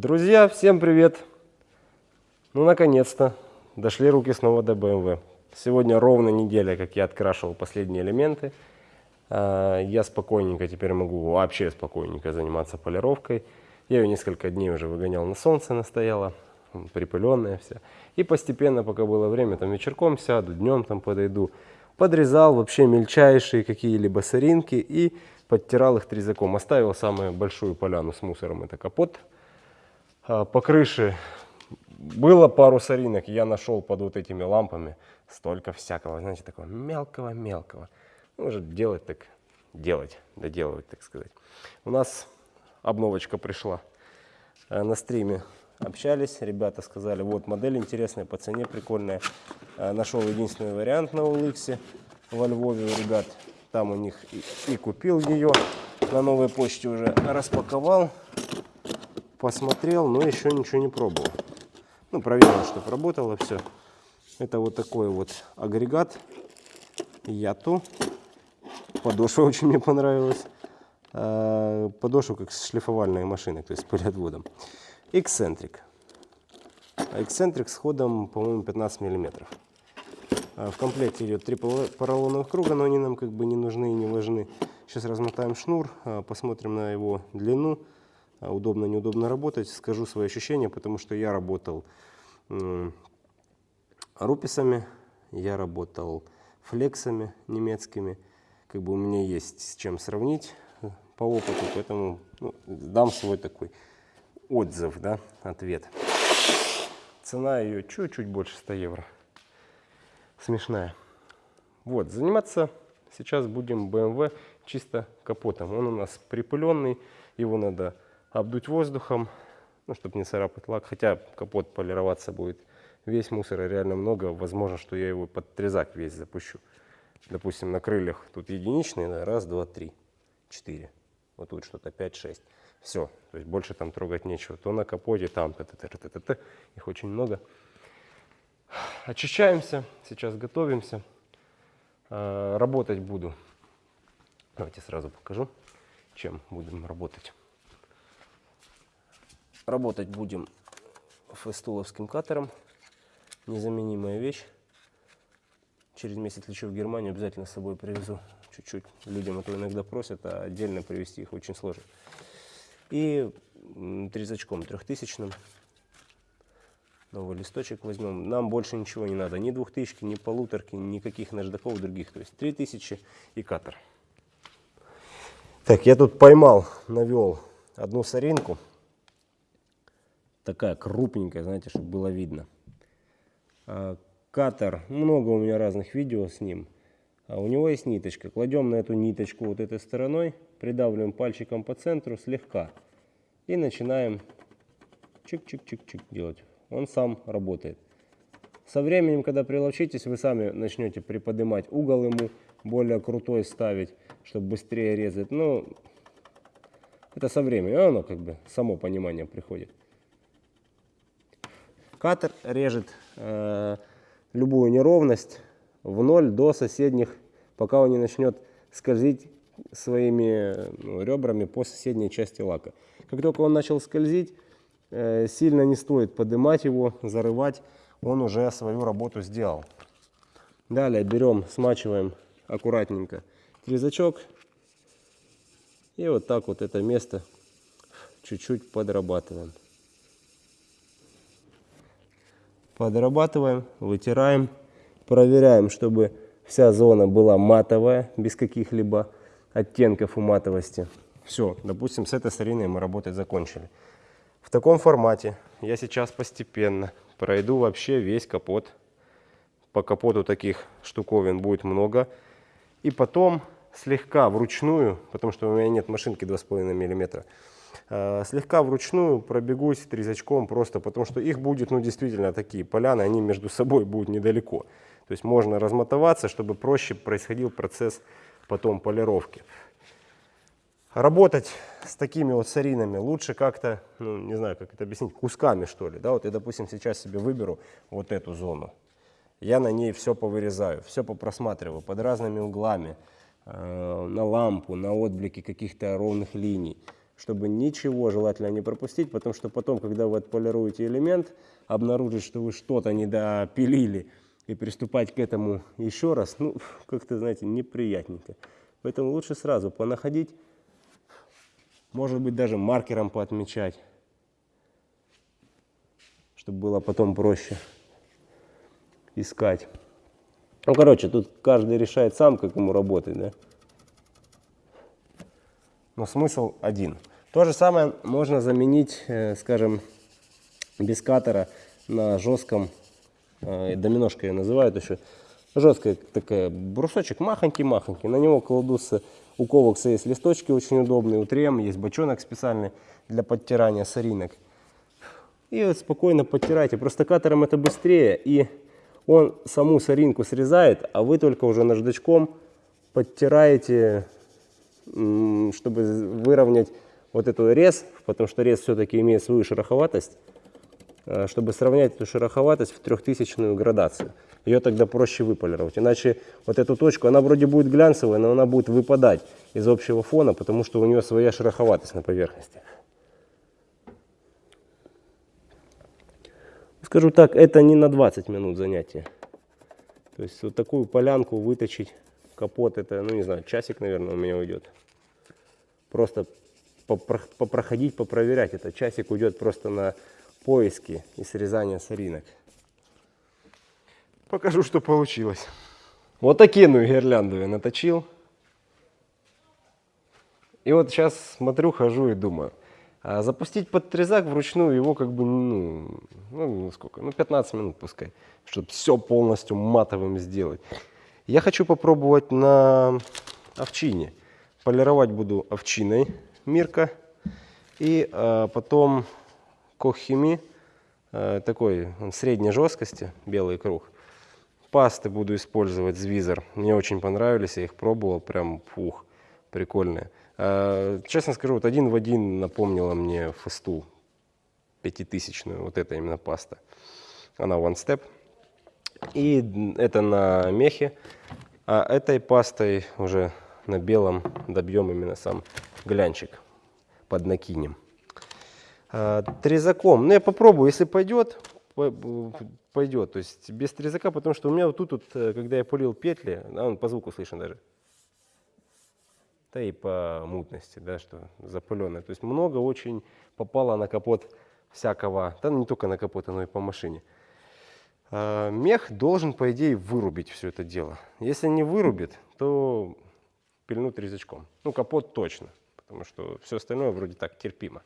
Друзья, всем привет! Ну, наконец-то, дошли руки снова до BMW. Сегодня ровно неделя, как я открашивал последние элементы. А, я спокойненько теперь могу, вообще спокойненько заниматься полировкой. Я ее несколько дней уже выгонял на солнце, настояла, припыленная вся. И постепенно, пока было время, там вечерком сяду, днем там подойду. Подрезал вообще мельчайшие какие-либо соринки и подтирал их трезаком. Оставил самую большую поляну с мусором, это капот. А, по крыше было пару соринок, я нашел под вот этими лампами столько всякого, знаете, такого мелкого-мелкого. Ну, делать так, делать, доделывать, так сказать. У нас обновочка пришла э, на стриме. Общались, ребята сказали, вот модель интересная, по цене прикольная. Э, нашел единственный вариант на OLX во Львове ребят. Там у них и, и купил ее. На новой почте уже распаковал, посмотрел, но еще ничего не пробовал. Ну, проверил, чтобы работало все. Это вот такой вот агрегат Яту. Подошва очень мне понравилась. А, подошва как шлифовальная машина, то есть с пылеотводом. Эксцентрик. Эксцентрик с ходом, по-моему, 15 миллиметров. А, в комплекте идет три поролоновых круга, но они нам как бы не нужны и не важны. Сейчас размотаем шнур, а, посмотрим на его длину. Удобно, неудобно работать. Скажу свои ощущения, потому что я работал руписами, я работал флексами немецкими как бы у меня есть с чем сравнить э, по опыту, поэтому ну, дам свой такой отзыв, да, ответ. Цена ее чуть-чуть больше 100 евро. Смешная. Вот, заниматься сейчас будем BMW чисто капотом. Он у нас припыленный, его надо обдуть воздухом, ну, чтобы не царапать лак. Хотя капот полироваться будет весь мусора реально много. Возможно, что я его под трезак весь запущу допустим, на крыльях тут единичные, раз, два, три, четыре. Вот тут что-то 5-6. Все, то есть больше там трогать нечего. То на капоте, там, -т -т -т -т -т. их очень много. Очищаемся, сейчас готовимся. А, работать буду. Давайте сразу покажу, чем будем работать. Работать будем фестуловским катером. Незаменимая вещь. Через месяц лечу в Германию, обязательно с собой привезу чуть-чуть. Людям это иногда просят, а отдельно привезти их очень сложно. И трезачком трехтысячным. Новый листочек возьмем. Нам больше ничего не надо. Ни двухтысячки, ни полуторки, никаких наждаков других. То есть три тысячи и катер. Так, я тут поймал, навел одну соринку. Такая крупненькая, знаете, чтобы было видно. А, катер, много у меня разных видео с ним. А у него есть ниточка. Кладем на эту ниточку вот этой стороной, придавливаем пальчиком по центру слегка. И начинаем чик-чик-чик-чик делать. Он сам работает. Со временем, когда приловчитесь, вы сами начнете приподнимать угол ему, более крутой ставить, чтобы быстрее резать. Ну, это со временем, оно как бы само понимание приходит. Катер режет э, любую неровность в ноль до соседних, пока он не начнет скользить своими ну, ребрами по соседней части лака. Как только он начал скользить, э, сильно не стоит поднимать его, зарывать, он уже свою работу сделал. Далее берем, смачиваем аккуратненько трезачок и вот так вот это место чуть-чуть подрабатываем. Подрабатываем, вытираем, проверяем, чтобы вся зона была матовая, без каких-либо оттенков у матовости. Все, допустим, с этой стариной мы работать закончили. В таком формате я сейчас постепенно пройду вообще весь капот. По капоту таких штуковин будет много. И потом слегка вручную, потому что у меня нет машинки 2,5 миллиметра, слегка вручную пробегусь трезачком просто потому, что их будет, ну, действительно такие поляны, они между собой будут недалеко. То есть можно размотоваться, чтобы проще происходил процесс потом полировки. Работать с такими вот саринами лучше как-то, ну, не знаю, как это объяснить, кусками что ли. Да? Вот я, допустим, сейчас себе выберу вот эту зону. Я на ней все повырезаю, все попросматриваю под разными углами, э, на лампу, на отблики каких-то ровных линий чтобы ничего желательно не пропустить, потому что потом, когда вы отполируете элемент, обнаружить, что вы что-то не допилили, и приступать к этому еще раз, ну, как-то, знаете, неприятненько. Поэтому лучше сразу понаходить, может быть, даже маркером поотмечать, чтобы было потом проще искать. Ну, короче, тут каждый решает сам, как ему работать, да. Но смысл один. То же самое можно заменить, э, скажем, без катера на жестком, э, доминошка я называю это еще, жесткая такая, брусочек махонький-махонький, на него кладутся, у ковокса есть листочки очень удобные, у трем есть бочонок специальный для подтирания соринок. И вот спокойно подтирайте, просто катером это быстрее, и он саму соринку срезает, а вы только уже наждачком подтираете, чтобы выровнять вот эту рез, потому что рез все-таки имеет свою шероховатость, э, чтобы сравнять эту шероховатость в трехтысячную градацию. Ее тогда проще выполировать. Иначе вот эту точку, она вроде будет глянцевая, но она будет выпадать из общего фона, потому что у нее своя шероховатость на поверхности. Скажу так, это не на 20 минут занятие. То есть вот такую полянку выточить, капот, это, ну не знаю, часик, наверное, у меня уйдет. Просто попроходить, попроверять. Это часик уйдет просто на поиски и срезание соринок. Покажу, что получилось. Вот такие ну гирлянду я наточил. И вот сейчас смотрю, хожу и думаю. А запустить под трезак вручную его как бы, ну, ну сколько, ну 15 минут пускай, чтобы все полностью матовым сделать. Я хочу попробовать на овчине. Полировать буду овчиной Мирка. И э, потом Кохими, э, такой он средней жесткости, белый круг. Пасты буду использовать Звизер. Мне очень понравились, я их пробовал, прям пух, прикольные. Э, честно скажу, вот один в один напомнила мне фасту пятитысячную, вот это именно паста. Она One Step. И это на мехе. А этой пастой уже на белом добьем именно сам глянчик под накинем. А, трезаком, ну я попробую, если пойдет, пойдет. То есть без трезака, потому что у меня вот тут, вот, э, когда я пулил петли, он по звуку слышен даже. Да и по мутности, да, что запыленное. То есть много очень попало на капот всякого, да не только на капот, но и по машине. А, мех должен, по идее, вырубить все это дело. Если не вырубит, то пильнут резачком. Ну, капот точно, потому что все остальное вроде так терпимо.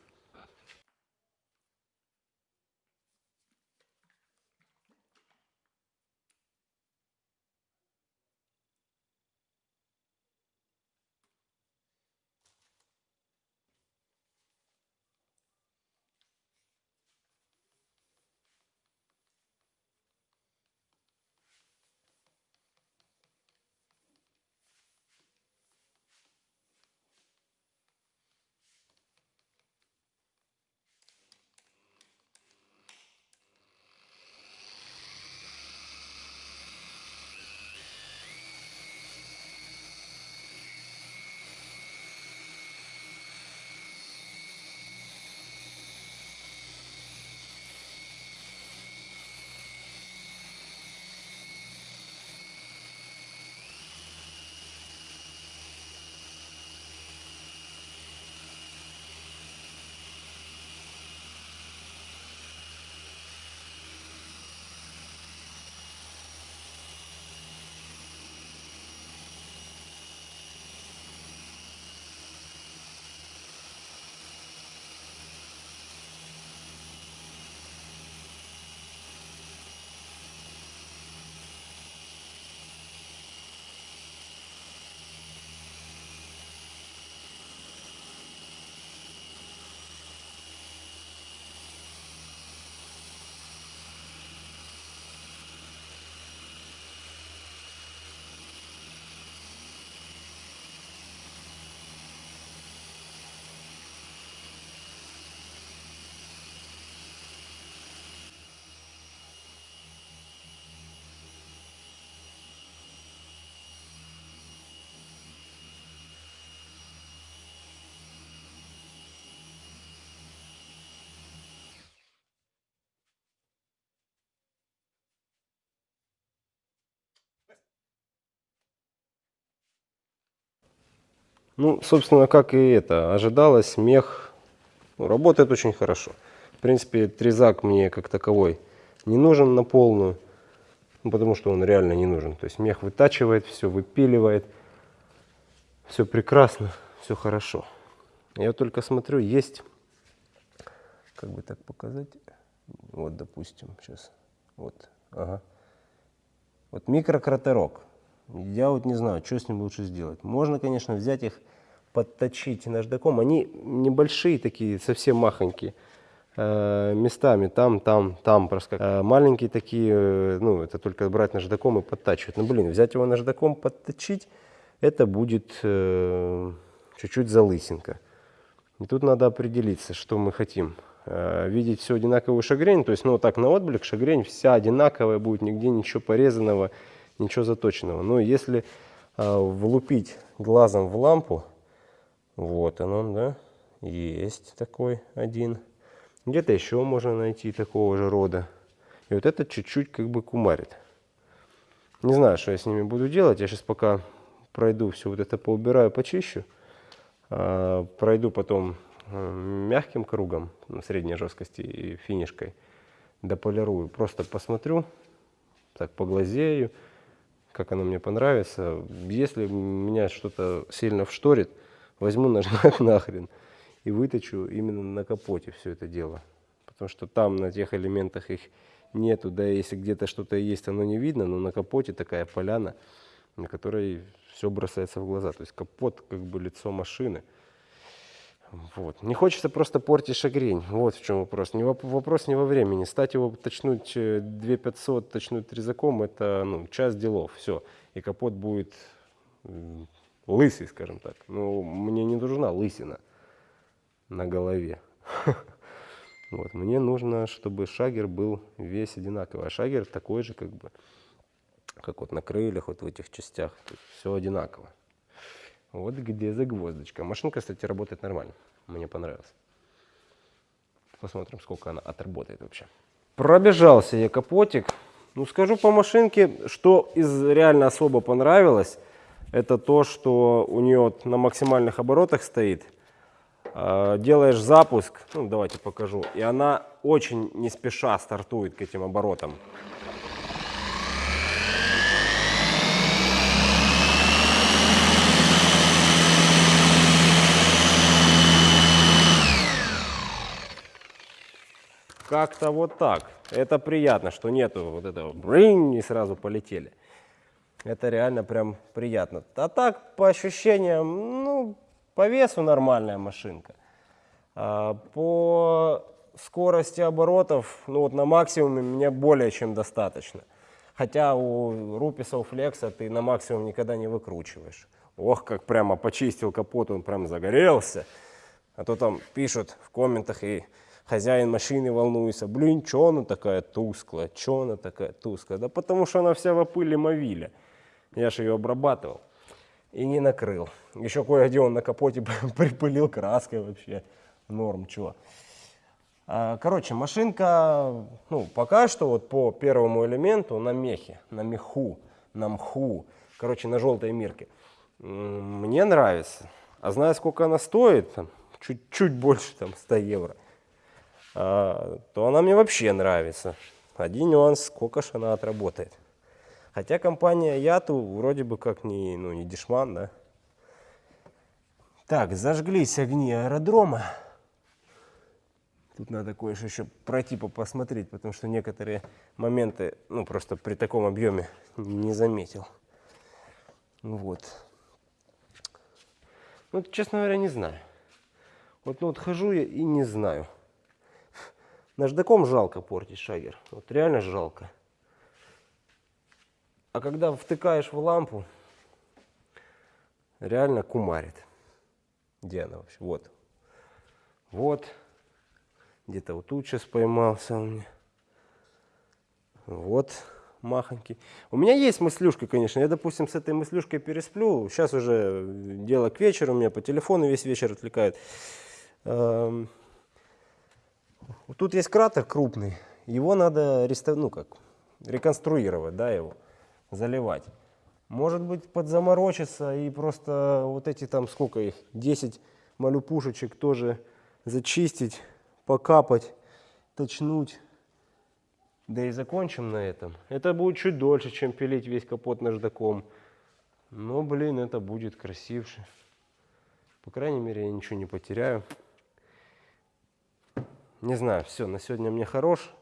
Ну, собственно, как и это, ожидалось, мех ну, работает очень хорошо. В принципе, трезак мне как таковой не нужен на полную, ну, потому что он реально не нужен. То есть мех вытачивает, все выпиливает, все прекрасно, все хорошо. Я только смотрю, есть, как бы так показать, вот, допустим, сейчас, вот, ага. Вот микрократерок. Я вот не знаю, что с ним лучше сделать. Можно, конечно, взять их, подточить наждаком. Они небольшие такие, совсем махонькие. Э, местами там, там, там проскак. Э, маленькие такие, э, ну, это только брать наждаком и подтачивать. Ну, блин, взять его наждаком, подточить, это будет э, чуть-чуть залысинка. И тут надо определиться, что мы хотим. Э, видеть все одинаковую шагрень, то есть, ну, так на отблик шагрень вся одинаковая будет, нигде ничего порезанного, ничего заточенного. Но если э, влупить глазом в лампу, вот он, да, есть такой один. Где-то еще можно найти такого же рода. И вот это чуть-чуть как бы кумарит. Не знаю, что я с ними буду делать. Я сейчас пока пройду все вот это поубираю, почищу. А, пройду потом Э, мягким кругом средней жесткости и финишкой дополирую. Просто посмотрю, так поглазею, как оно мне понравится. Если меня что-то сильно вшторит, возьму нажмак нахрен и выточу именно на капоте все это дело. Потому что там на тех элементах их нету, да если где-то что-то есть, оно не видно, но на капоте такая поляна, на которой все бросается в глаза. То есть капот как бы лицо машины. Вот. Не хочется просто портить шагрень. Вот в чем вопрос. Не вопрос не во времени. Стать его точнуть 2500, э, точнуть резаком, это ну, час делов. Все. И капот будет лысый, скажем так. Но мне не нужна лысина на голове. Вот. Мне нужно, чтобы шагер был весь одинаковый. А шагер такой же, как бы, как вот на крыльях, вот в этих частях. Все одинаково. Вот где загвоздочка. Машинка, кстати, работает нормально. Мне понравилось. Посмотрим, сколько она отработает вообще. Пробежался я капотик. Ну, скажу по машинке, что из реально особо понравилось, это то, что у нее на максимальных оборотах стоит. А, делаешь запуск, ну, давайте покажу, и она очень не спеша стартует к этим оборотам. Как-то вот так. Это приятно, что нету вот этого бринь и сразу полетели. Это реально прям приятно. А так, по ощущениям, ну, по весу нормальная машинка. А, по скорости оборотов, ну вот на максимуме мне более чем достаточно. Хотя у Руписа, у Флекса ты на максимум никогда не выкручиваешь. Ох, как прямо почистил капот, он прям загорелся. А то там пишут в комментах и хозяин машины волнуется, блин, что она такая тусклая, что она такая тусклая? Да потому что она вся в пыли мовиля. Я же ее обрабатывал и не накрыл. Еще кое-где он на капоте припылил краской вообще. Норм, чего. А, короче, машинка, ну, пока что вот по первому элементу на мехе, на меху, на мху, короче, на желтой мирке. Мне нравится. А знаю, сколько она стоит, чуть-чуть больше, там, 100 евро. А, то она мне вообще нравится. Один нюанс, сколько ж она отработает. Хотя компания Яту вроде бы как не, ну, не дешман, да. Так, зажглись огни аэродрома. Тут надо кое-что еще пройти посмотреть, потому что некоторые моменты, ну, просто при таком объеме не заметил. Вот. Ну, честно говоря, не знаю. Вот, ну, вот хожу я и не знаю. Наждаком жалко портить шагер. Вот реально жалко. А когда втыкаешь в лампу, реально кумарит. Где она вообще? Вот. Вот. Где-то вот тут сейчас поймался у меня. Вот махонький. У меня есть мыслюшка, конечно. Я, допустим, с этой мыслюшкой пересплю. Сейчас уже дело к вечеру. Меня по телефону весь вечер отвлекает. Тут есть кратер крупный, его надо ну, как, реконструировать, да, его, заливать. Может быть, подзаморочиться и просто вот эти там, сколько их, 10 малюпушечек тоже зачистить, покапать, точнуть. Да и закончим на этом. Это будет чуть дольше, чем пилить весь капот наждаком. Но, блин, это будет красивше. По крайней мере, я ничего не потеряю. Не знаю, все, на сегодня мне хорош.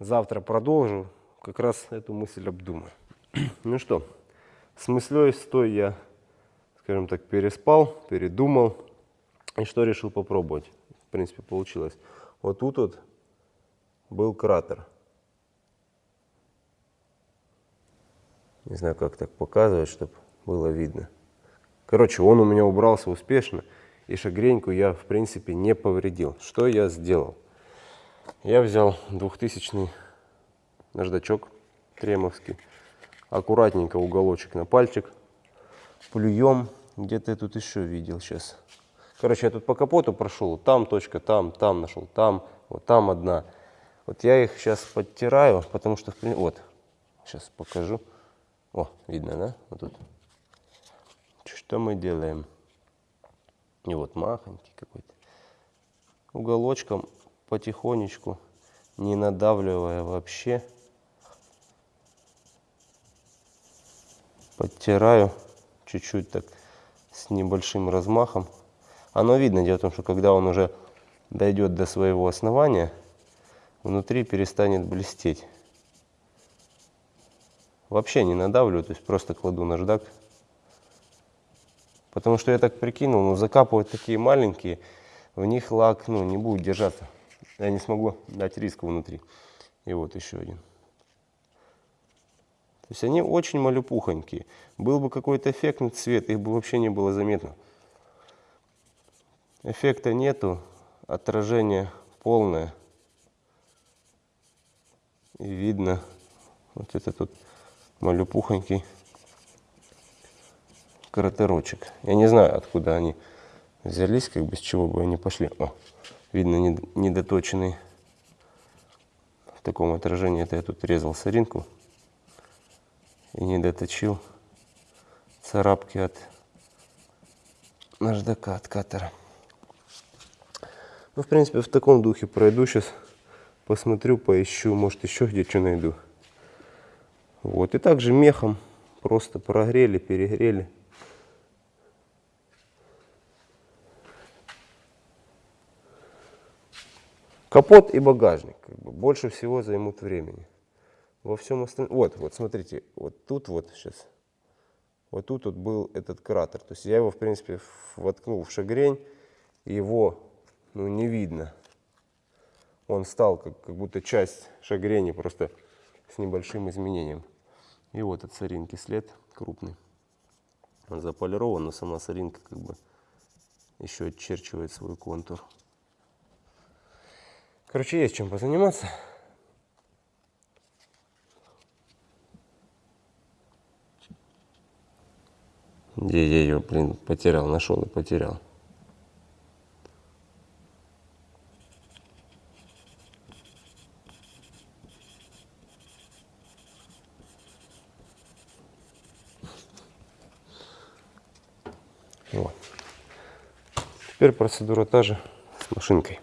Завтра продолжу. Как раз эту мысль обдумаю. Ну что, с мыслей стой я, скажем так, переспал, передумал. И что решил попробовать? В принципе, получилось. Вот тут вот был кратер. Не знаю, как так показывать, чтобы было видно. Короче, он у меня убрался успешно, и шагреньку я, в принципе, не повредил. Что я сделал? Я взял 2000 наждачок тремовский, аккуратненько уголочек на пальчик, плюем, где-то я тут еще видел сейчас. Короче, я тут по капоту прошел, там точка, там, там нашел, там, вот там одна. Вот я их сейчас подтираю, потому что, вот, сейчас покажу. О, видно, да? Вот тут. Что мы делаем? И вот махонький какой-то. Уголочком потихонечку, не надавливая вообще, подтираю чуть-чуть так с небольшим размахом. Оно видно, дело в том, что когда он уже дойдет до своего основания, внутри перестанет блестеть. Вообще не надавливаю, то есть просто кладу наждак. Потому что я так прикинул, ну закапывать такие маленькие, в них лак ну, не будет держаться. Я не смогу дать риска внутри. И вот еще один. То есть они очень малюпухонькие. Был бы какой-то эффектный цвет, их бы вообще не было заметно. Эффекта нету, отражение полное. И видно вот это тут малюпухонький кратерочек. Я не знаю, откуда они взялись, как бы с чего бы они пошли. О, видно недоточенный. В таком отражении это я тут резал соринку и не доточил царапки от наждака, от катера. Ну, в принципе, в таком духе пройду сейчас, посмотрю, поищу, может еще где что найду. Вот, и также мехом просто прогрели, перегрели. Капот и багажник как бы, больше всего займут времени. Во всем остальном... Вот, вот смотрите, вот тут вот сейчас, вот тут вот был этот кратер. То есть я его, в принципе, воткнул в шагрень, его ну, не видно. Он стал как, как будто часть шагрени, просто с небольшим изменением. И вот от соринки след крупный. Он заполирован, но сама соринка как бы еще очерчивает свой контур. Короче, есть чем позаниматься. Где я ее, блин, потерял, нашел и потерял. Вот. Теперь процедура та же с машинкой.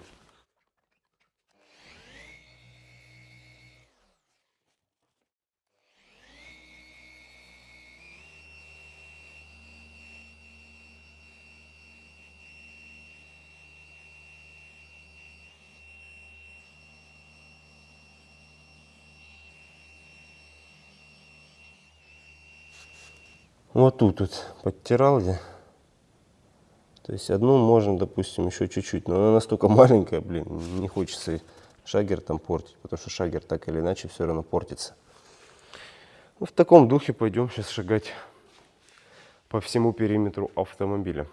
Вот тут вот подтирал где. То есть одну можно, допустим, еще чуть-чуть, но она настолько маленькая, блин, не хочется шагер там портить, потому что шагер так или иначе все равно портится. Ну, в таком духе пойдем сейчас шагать по всему периметру автомобиля.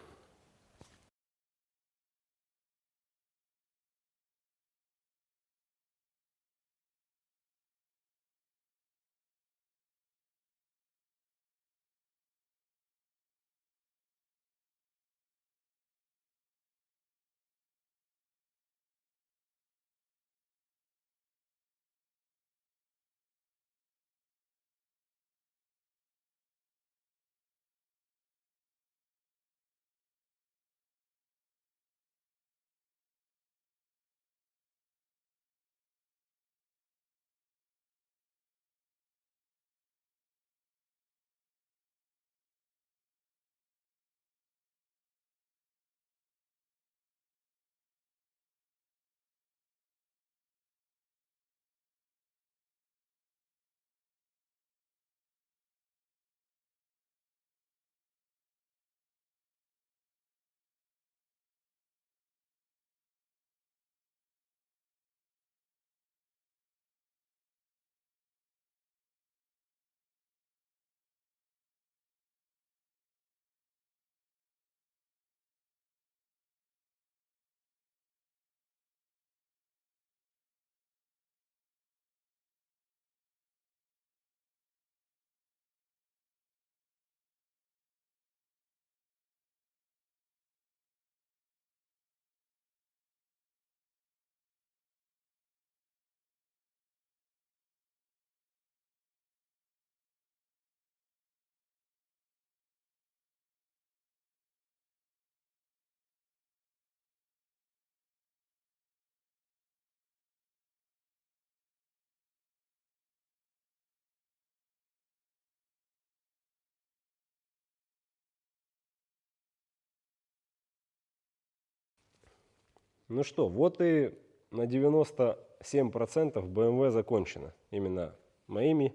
Ну что, вот и на 97% BMW закончено. Именно моими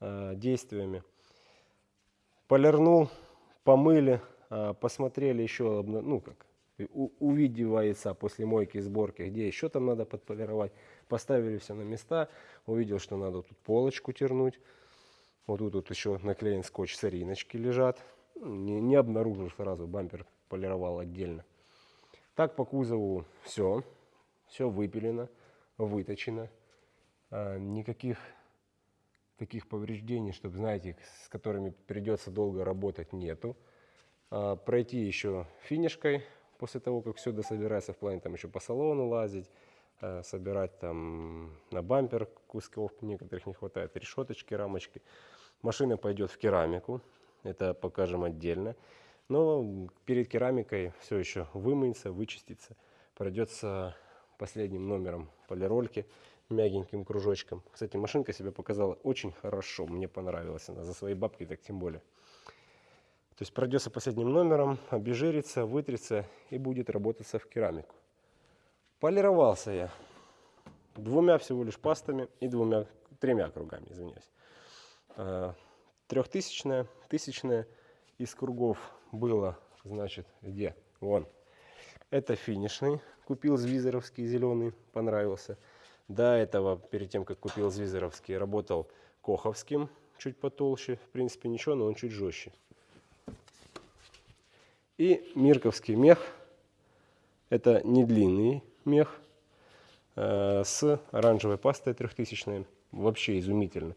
э, действиями. Полирнул, помыли, э, посмотрели еще, ну как, увидевается после мойки и сборки, где еще там надо подполировать. Поставили все на места. Увидел, что надо тут полочку тернуть. Вот тут вот еще наклеен скотч, сориночки лежат. Не, не обнаружил сразу, бампер полировал отдельно. Так по кузову все. Все выпилено, выточено. А, никаких таких повреждений, чтобы, знаете, с которыми придется долго работать, нету. А, пройти еще финишкой после того, как все дособирается, в плане там еще по салону лазить, а, собирать там на бампер кусков некоторых не хватает, решеточки, рамочки. Машина пойдет в керамику, это покажем отдельно. Но перед керамикой все еще вымыется, вычистится. Пройдется последним номером полирольки мягеньким кружочком. Кстати, машинка себя показала очень хорошо, мне понравилась она, за свои бабки так тем более. То есть пройдется последним номером, обезжирится, вытрется и будет работаться в керамику. Полировался я двумя всего лишь пастами и двумя, тремя кругами, извиняюсь. А, трехтысячная, тысячная из кругов было, значит, где? Вон. Это финишный. Купил звизеровский зеленый, понравился. До этого, перед тем, как купил звизеровский, работал коховским, чуть потолще. В принципе, ничего, но он чуть жестче. И мирковский мех. Это не длинный мех э, с оранжевой пастой трехтысячной. Вообще изумительно.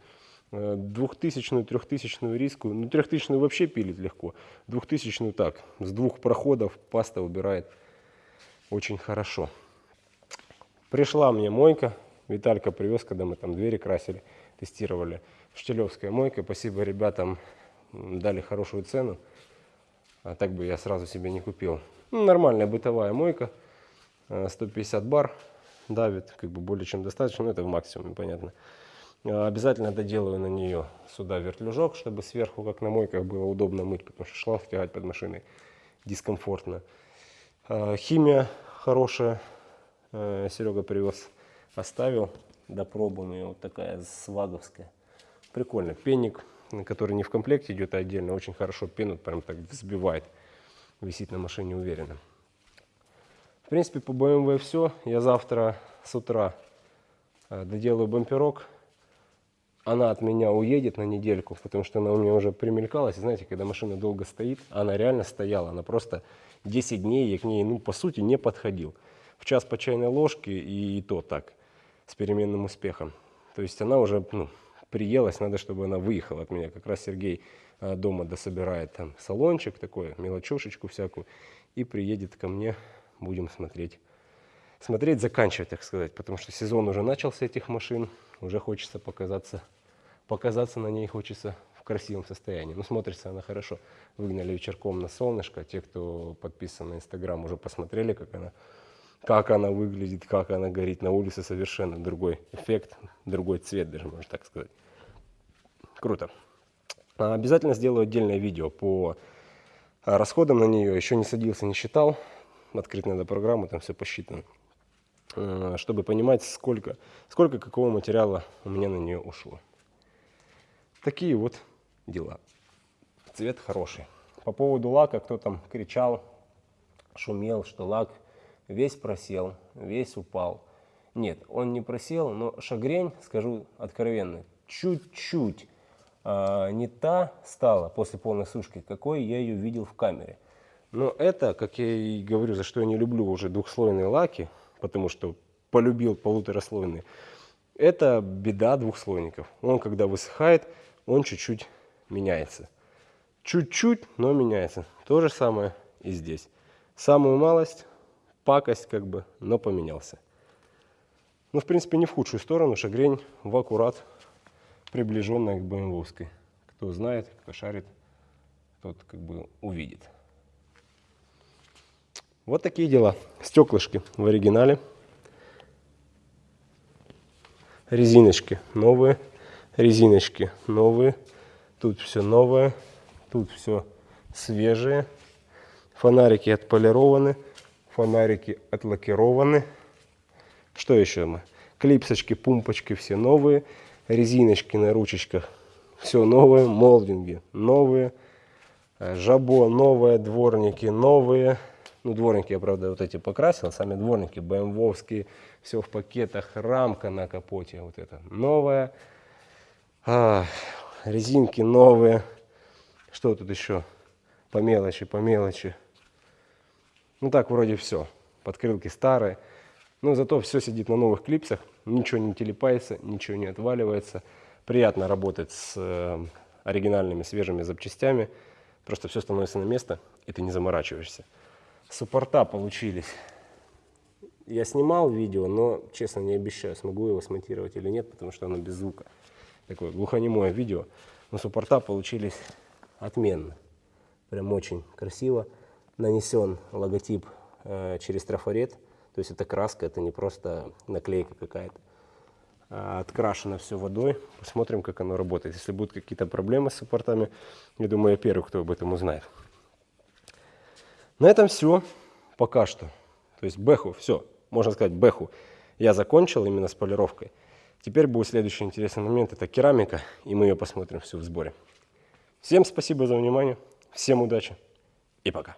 Э, двухтысячную, трехтысячную риску, ну трехтысячную вообще пилить легко, двухтысячную так, с двух проходов паста убирает очень хорошо. Пришла мне мойка, Виталька привез, когда мы там двери красили, тестировали. Штилевская мойка, спасибо ребятам, дали хорошую цену, а так бы я сразу себе не купил. Ну, нормальная бытовая мойка, 150 э, бар, давит, как бы более чем достаточно, но это в максимуме, понятно. Э, обязательно доделаю на нее сюда вертлюжок, чтобы сверху, как на мойках, было удобно мыть, потому что шланг тягать под машиной дискомфортно. Э, химия хорошая, э, Серега привез, оставил допробованную, вот такая сваговская. Прикольно. Пенник, который не в комплекте идет, а отдельно, очень хорошо пену прям так взбивает. Висит на машине уверенно. В принципе, по BMW все. Я завтра с утра доделаю бамперок она от меня уедет на недельку, потому что она у меня уже примелькалась. знаете, когда машина долго стоит, она реально стояла, она просто 10 дней я к ней, ну, по сути, не подходил. В час по чайной ложке и, и то так, с переменным успехом. То есть она уже, ну, приелась, надо, чтобы она выехала от меня. Как раз Сергей а, дома дособирает там салончик такой, мелочушечку всякую, и приедет ко мне, будем смотреть. Смотреть, заканчивать, так сказать, потому что сезон уже начался этих машин, уже хочется показаться показаться на ней хочется в красивом состоянии. Ну, смотрится она хорошо. Выгнали вечерком на солнышко. Те, кто подписан на Инстаграм, уже посмотрели, как она, как она выглядит, как она горит на улице. Совершенно другой эффект, другой цвет даже, можно так сказать. Круто. А, обязательно сделаю отдельное видео по расходам на нее. Еще не садился, не считал. Открыть надо программу, там все посчитано. А, чтобы понимать, сколько, сколько какого материала у меня на нее ушло. Такие вот дела. Цвет хороший. По поводу лака, кто там кричал, шумел, что лак весь просел, весь упал. Нет, он не просел, но шагрень, скажу откровенно, чуть-чуть а, не та стала после полной сушки, какой я ее видел в камере. Но это, как я и говорю, за что я не люблю уже двухслойные лаки, потому что полюбил полутораслойные, это беда двухслойников. Он, когда высыхает, он чуть-чуть меняется. Чуть-чуть, но меняется. То же самое и здесь. Самую малость, пакость как бы, но поменялся. Ну, в принципе, не в худшую сторону. Шагрень в аккурат, приближенная к БМВовской. Кто знает, кто шарит, тот как бы увидит. Вот такие дела. Стеклышки в оригинале. Резиночки новые резиночки новые, тут все новое, тут все свежее, фонарики отполированы, Фонарики отлакированы. Что еще мы? Клипсочки, пумпочки все новые. Резиночки на ручечках. Все новые. Молдинги новые. Э, Жабо новые. Дворники новые. Ну, дворники я, правда, вот эти покрасил. Сами дворники БМВовские. Все в пакетах. Рамка на капоте вот это новая. А, резинки новые. Что тут еще? По мелочи, по мелочи. Ну так вроде все. Подкрылки старые. Но зато все сидит на новых клипсах. Ничего не телепается, ничего не отваливается. Приятно работать с э, оригинальными свежими запчастями. Просто все становится на место, и ты не заморачиваешься. Суппорта получились. Я снимал видео, но, честно, не обещаю, смогу его смонтировать или нет, потому что оно без звука. Такое глухонемое видео. Но суппорта получились отменно. Прям очень красиво. Нанесен логотип э, через трафарет. То есть это краска, это не просто наклейка какая-то. А открашено все водой. Посмотрим, как оно работает. Если будут какие-то проблемы с суппортами, я думаю, я первый, кто об этом узнает. На этом все пока что. То есть бэху, все, можно сказать бэху. Я закончил именно с полировкой. Теперь будет следующий интересный момент, это керамика, и мы ее посмотрим всю в сборе. Всем спасибо за внимание, всем удачи и пока.